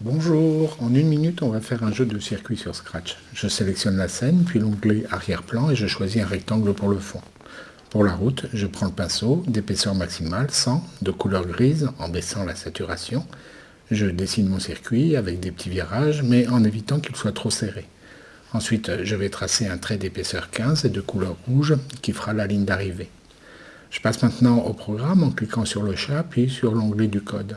Bonjour, en une minute on va faire un jeu de circuit sur Scratch. Je sélectionne la scène, puis l'onglet arrière-plan et je choisis un rectangle pour le fond. Pour la route, je prends le pinceau d'épaisseur maximale 100, de couleur grise en baissant la saturation. Je dessine mon circuit avec des petits virages mais en évitant qu'il soit trop serré. Ensuite, je vais tracer un trait d'épaisseur 15 et de couleur rouge qui fera la ligne d'arrivée. Je passe maintenant au programme en cliquant sur le chat puis sur l'onglet du code.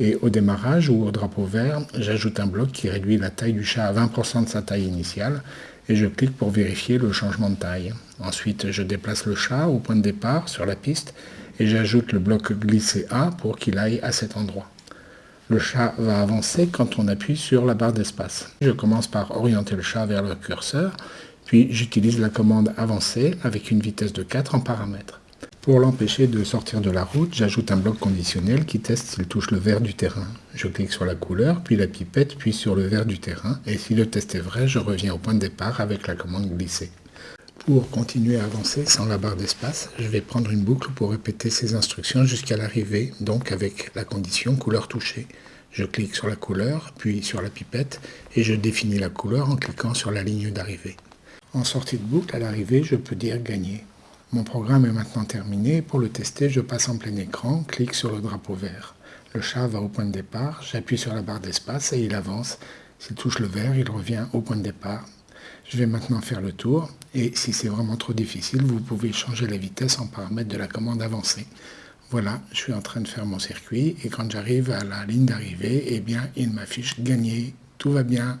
Et au démarrage ou au drapeau vert, j'ajoute un bloc qui réduit la taille du chat à 20% de sa taille initiale et je clique pour vérifier le changement de taille. Ensuite, je déplace le chat au point de départ sur la piste et j'ajoute le bloc glisser A pour qu'il aille à cet endroit. Le chat va avancer quand on appuie sur la barre d'espace. Je commence par orienter le chat vers le curseur, puis j'utilise la commande avancer avec une vitesse de 4 en paramètres. Pour l'empêcher de sortir de la route, j'ajoute un bloc conditionnel qui teste s'il touche le vert du terrain. Je clique sur la couleur, puis la pipette, puis sur le vert du terrain, et si le test est vrai, je reviens au point de départ avec la commande glisser. Pour continuer à avancer sans la barre d'espace, je vais prendre une boucle pour répéter ces instructions jusqu'à l'arrivée, donc avec la condition couleur touchée. Je clique sur la couleur, puis sur la pipette, et je définis la couleur en cliquant sur la ligne d'arrivée. En sortie de boucle, à l'arrivée, je peux dire gagner. Mon programme est maintenant terminé. Pour le tester, je passe en plein écran, clique sur le drapeau vert. Le chat va au point de départ, j'appuie sur la barre d'espace et il avance. S'il touche le vert, il revient au point de départ. Je vais maintenant faire le tour et si c'est vraiment trop difficile, vous pouvez changer la vitesse en paramètre de la commande avancée. Voilà, je suis en train de faire mon circuit et quand j'arrive à la ligne d'arrivée, eh bien, il m'affiche gagné. Tout va bien,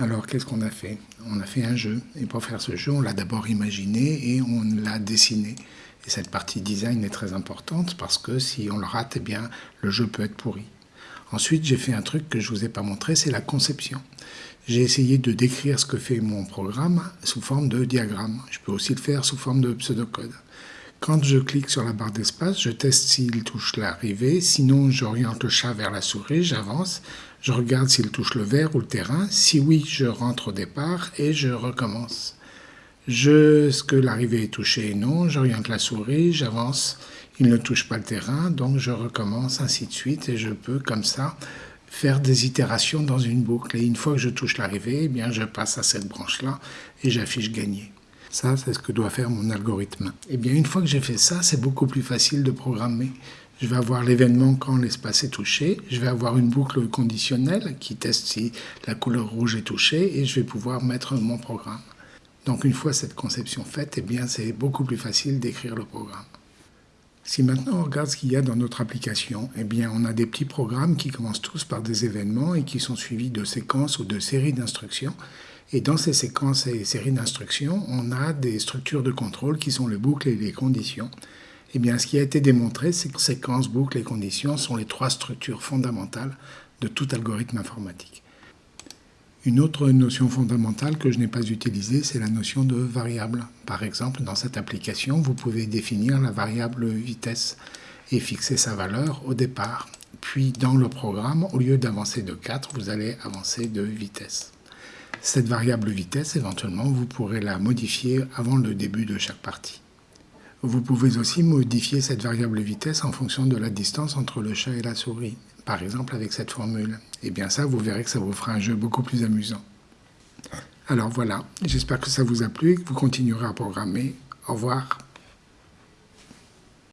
alors, qu'est-ce qu'on a fait? On a fait un jeu. Et pour faire ce jeu, on l'a d'abord imaginé et on l'a dessiné. Et cette partie design est très importante parce que si on le rate, eh bien, le jeu peut être pourri. Ensuite, j'ai fait un truc que je ne vous ai pas montré, c'est la conception. J'ai essayé de décrire ce que fait mon programme sous forme de diagramme. Je peux aussi le faire sous forme de pseudocode. Quand je clique sur la barre d'espace, je teste s'il touche l'arrivée. Sinon, j'oriente le chat vers la souris, j'avance. Je regarde s'il touche le verre ou le terrain. Si oui, je rentre au départ et je recommence. Je, ce que l'arrivée est touchée? Et non, j'oriente la souris, j'avance. Il ne touche pas le terrain, donc je recommence, ainsi de suite. Et je peux, comme ça, faire des itérations dans une boucle. Et une fois que je touche l'arrivée, eh bien, je passe à cette branche-là et j'affiche gagner. Ça, c'est ce que doit faire mon algorithme. Et eh bien, une fois que j'ai fait ça, c'est beaucoup plus facile de programmer. Je vais avoir l'événement quand l'espace est touché. Je vais avoir une boucle conditionnelle qui teste si la couleur rouge est touchée et je vais pouvoir mettre mon programme. Donc une fois cette conception faite, eh bien c'est beaucoup plus facile d'écrire le programme. Si maintenant on regarde ce qu'il y a dans notre application, eh bien on a des petits programmes qui commencent tous par des événements et qui sont suivis de séquences ou de séries d'instructions. Et dans ces séquences et séries d'instructions, on a des structures de contrôle qui sont les boucles et les conditions. Eh bien, ce qui a été démontré, c'est que séquences, boucles et conditions sont les trois structures fondamentales de tout algorithme informatique. Une autre notion fondamentale que je n'ai pas utilisée, c'est la notion de variable. Par exemple, dans cette application, vous pouvez définir la variable vitesse et fixer sa valeur au départ. Puis, dans le programme, au lieu d'avancer de 4, vous allez avancer de vitesse. Cette variable vitesse, éventuellement, vous pourrez la modifier avant le début de chaque partie. Vous pouvez aussi modifier cette variable vitesse en fonction de la distance entre le chat et la souris, par exemple avec cette formule. Et eh bien ça, vous verrez que ça vous fera un jeu beaucoup plus amusant. Alors voilà, j'espère que ça vous a plu et que vous continuerez à programmer. Au revoir.